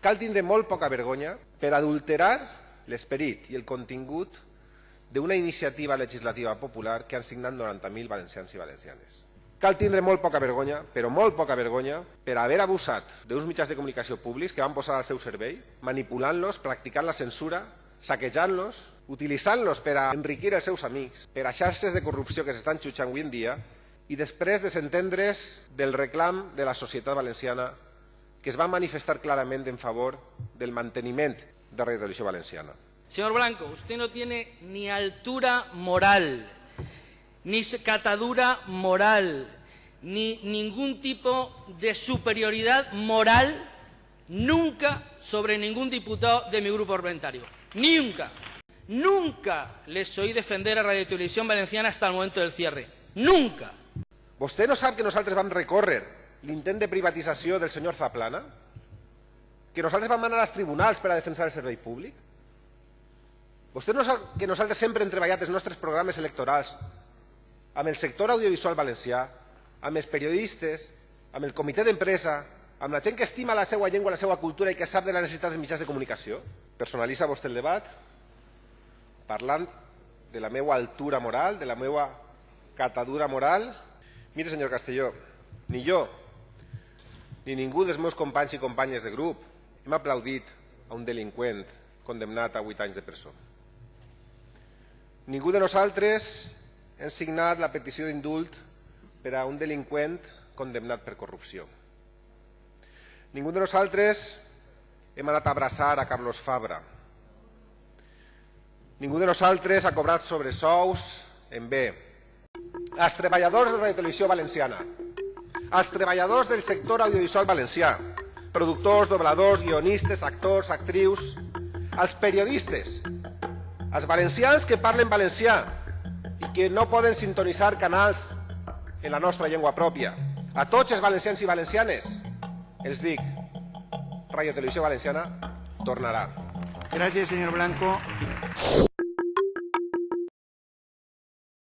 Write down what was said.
Cal tindre molt poca vergonya per adulterar l'esperit i el contingut d'una iniciativa legislativa popular que han signat 90.000 valencians i valencianes. Cal tindre molt poca vergonya, però molt poca vergonya, per haver abusat d'uns mitjans de comunicació públics que van posar al seu servei, manipulant-los, practicant la censura, saquejant-los, utilitzant-los per a enriquir els seus amics, per a xarxes de corrupció que s'estan xutxant avui en dia, i després de s'entendre's del reclam de la societat valenciana que es va manifestar clarament en favor del manteniment de Radio Televisió Valenciana. Señor Blanco, usted no tiene ni altura moral, ni catadura moral, ni ningún tipo de superioridad moral nunca sobre ningún diputado de mi grupo parlamentario. Nunca. Nunca les oí defender a Radio Televisión Valenciana hasta el momento del cierre. Nunca. Vostè no sap que nosaltres vam recórrer l'intent de privatització del senyor Zaplana? Que nosaltres vam anar als tribunals per a defensar el servei públic? Vostè no sap que nosaltres sempre hem treballat els nostres programes electorals amb el sector audiovisual valencià, amb els periodistes, amb el comitè d'empresa, amb la gent que estima la seva llengua, la seva cultura i que sap de la necessitat dels mitjans de comunicació? Personalitza vostè el debat parlant de la meva altura moral, de la meva catadura moral Mire, senyor Castelló, ni jo ni ningú dels meus companys i companyes de grup hem aplaudit a un delinqüent condemnat a 8 anys de presó. Ningú de nosaltres hem signat la petició d'indult per a un delinqüent condemnat per corrupció. Ningú de nosaltres hem anat a abraçar a Carlos Fabra. Ningú de nosaltres ha cobrat sobresous en bé als treballadors de Radio Televisió Valenciana, als treballadors del sector audiovisual valencià, productors, dobladors, guionistes, actors, actrius, als periodistes, als valencians que parlen valencià i que no poden sintonitzar canals en la nostra llengua pròpia. A tots els valencians i valencianes els dic, Radio Televisió Valenciana tornarà. Gràcies, senyor Blanco.